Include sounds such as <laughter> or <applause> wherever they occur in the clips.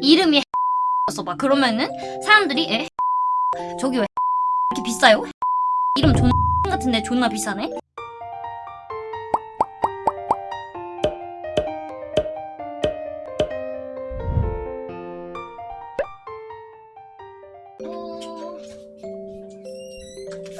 이름이 써봐 그러면은 사람들이 에 저기 왜 이렇게 비싸요? 이름 존 같은데 존나 비싸네?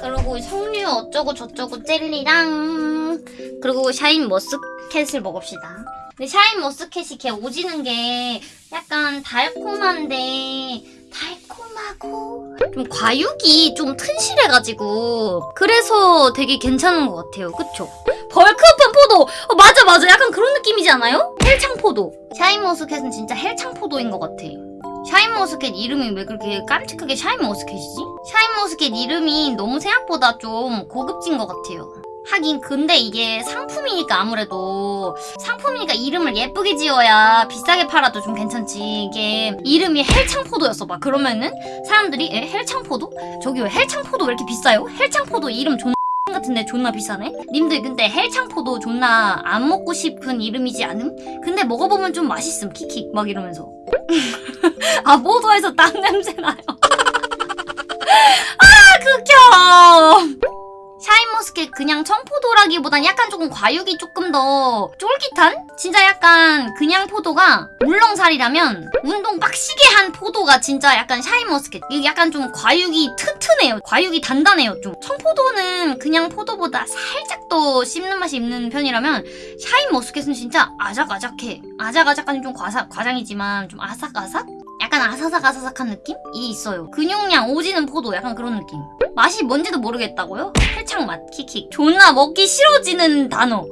그리고 석류 어쩌고 저쩌고 젤리랑 그리고 샤인 머스켓을 먹읍시다. 근데 샤인 머스켓이 걔 오지는 게 약간 달콤한데 달콤하고 좀 과육이 좀 튼실해가지고 그래서 되게 괜찮은 것 같아요. 그쵸? bulk up한 포도! 어, 맞아 맞아 약간 그런 느낌이지 않아요? 헬창 포도. 샤인 머스켓은 진짜 헬창 포도인 것 같아. 샤인 머스켓 이름이 왜 그렇게 깜찍하게 샤인 머스켓이지? 샤인 머스켓 이름이 너무 생각보다 좀 고급진 것 같아요. 하긴 근데 이게 상품이니까 아무래도 상품이니까 이름을 예쁘게 지어야 비싸게 팔아도 좀 괜찮지 이게 이름이 헬창포도였어 봐 그러면은 사람들이 에 헬창포도? 저기 왜 헬창포도 왜 이렇게 비싸요? 헬창포도 이름 존나 <laughs> 같은데 존나 비싸네? 님들 근데 헬창포도 존나 안 먹고 싶은 이름이지 않음? 근데 먹어보면 좀 맛있음 킥킥 막 이러면서 <laughs> 아 포도에서 땀 냄새 나요 <laughs> 아 극혐 샤인머스켓 그냥 청포도라기보단 약간 조금 과육이 조금 더 쫄깃한? 진짜 약간 그냥 포도가 물렁살이라면 운동 빡시게 한 포도가 진짜 약간 샤인머스켓 이게 약간 좀 과육이 튼튼해요 과육이 단단해요 좀 청포도는 그냥 포도보다 살짝 더 씹는 맛이 있는 편이라면 샤인머스켓은 진짜 아작아작해 아작아작한 좀 과사, 과장이지만 좀 아삭아삭? 약간 아사삭아사삭한 느낌이 있어요 근육량 오지는 포도 약간 그런 느낌 맛이 뭔지도 모르겠다고요? 헬창 맛 킥킥 존나 먹기 싫어지는 단어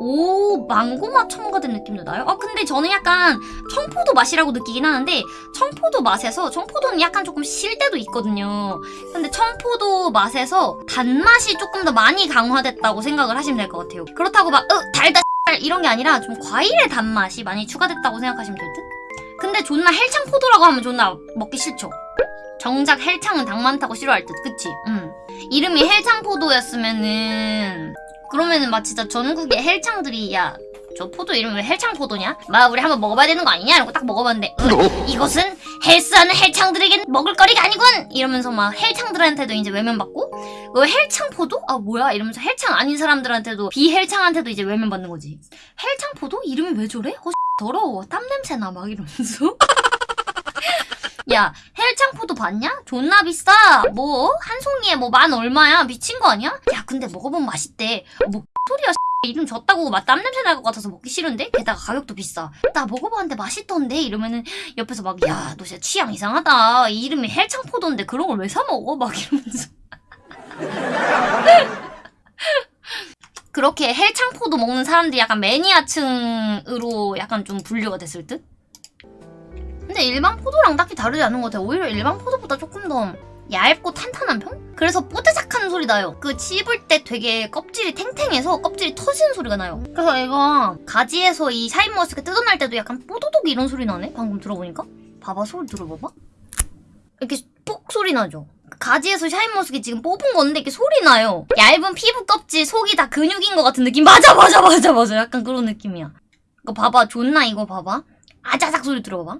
오 망고 맛 첨가된 느낌도 나요? 아 근데 저는 약간 청포도 맛이라고 느끼긴 하는데 청포도 맛에서 청포도는 약간 조금 실 때도 있거든요 근데 청포도 맛에서 단맛이 조금 더 많이 강화됐다고 생각을 하시면 될 것 같아요 그렇다고 막 어, 달다 이런 게 아니라 좀 과일의 단맛이 많이 추가됐다고 생각하시면 될 듯? 근데 존나 헬창 포도라고 하면 존나 먹기 싫죠 정작 헬창은 당 많다고 싫어할 듯 그치? 응 이름이 헬창 포도였으면은 그러면은 막 진짜 전국의 헬창들이 야 저 포도 이름 왜 헬창 포도냐? 막 우리 한번 먹어봐야 되는 거 아니냐? 이러고 딱 먹어봤는데 으, 이것은 헬스하는 헬창들에겐 먹을 거리가 아니군! 이러면서 막 헬창들한테도 이제 외면받고 그 헬창 포도? 아 뭐야? 이러면서 헬창 아닌 사람들한테도 비헬창한테도 이제 외면받는 거지 헬창 포도? 이름이 왜 저래? 어 더러워 땀 냄새 나 막 이러면서 <laughs> 야 헬창포도 봤냐? 존나 비싸 뭐 한 송이에 뭐 만 얼마야 미친 거 아니야? 야 근데 먹어보면 맛있대 뭐 소리야 이름 줬다고 막 땀 냄새 날 것 같아서 먹기 싫은데? 게다가 가격도 비싸 나 먹어봤는데 맛있던데? 이러면은 옆에서 막 야 너 진짜 취향 이상하다 이 이름이 헬창포도인데 그런 걸 왜 사 먹어? 막 이러면서 <laughs> 그렇게 헬창포도 먹는 사람들이 약간 매니아층으로 약간 좀 분류가 됐을 듯? 근데 일반 포도랑 딱히 다르지 않은 것 같아요. 오히려 일반 포도보다 조금 더 얇고 탄탄한 편? 그래서 뽀드작하는 소리 나요. 그 씹을 때 되게 껍질이 탱탱해서 껍질이 터지는 소리가 나요. 그래서 이거 가지에서 이 샤인머스켓 뜯어낼 때도 약간 뽀도독 이런 소리 나네? 방금 들어보니까? 봐봐 소리 들어봐봐. 이렇게 뽁 소리 나죠? 가지에서 샤인 머스켓 지금 뽑은 건데 이렇게 소리 나요. 얇은 피부 껍질 속이 다 근육인 것 같은 느낌. 맞아 맞아 맞아 맞아. 약간 그런 느낌이야. 이거 봐봐 존나 이거 봐봐. 아자작 소리 들어봐 봐.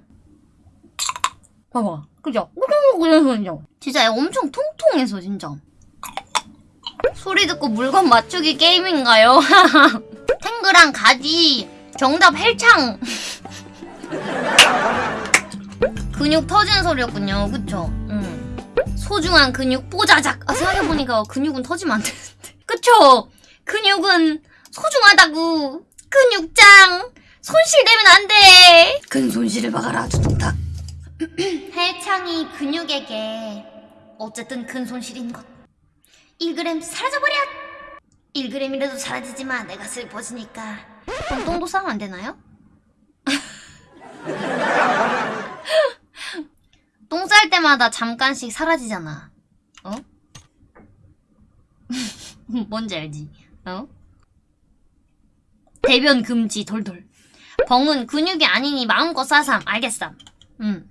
봐봐. 그죠? 이런 소리죠? 진짜 엄청 통통해서 진짜. 소리 듣고 물건 맞추기 게임인가요? <laughs> 탱그랑 가지 정답 헬창 <laughs> 근육 터지는 소리였군요 그쵸? 응. 소중한 근육 뽀자작. 아 생각해보니까 근육은 터지면 안 되는데. <laughs> 그쵸? 근육은 소중하다고 근육장. 손실되면 안 돼. 근 손실을 막아라 두둥탁. 헬창이 근육에게 어쨌든 큰 손실인 것. 1g 사라져버려! 1g이라도 사라지지만 내가 슬퍼지니까. 그럼 똥도 싸면 안 되나요? <laughs> 똥 쌀 때마다 잠깐씩 사라지잖아 어? <laughs> 뭔지 알지? 어? 대변 금지 돌돌 벙은 근육이 아니니 마음껏 싸삼 알겠삼 응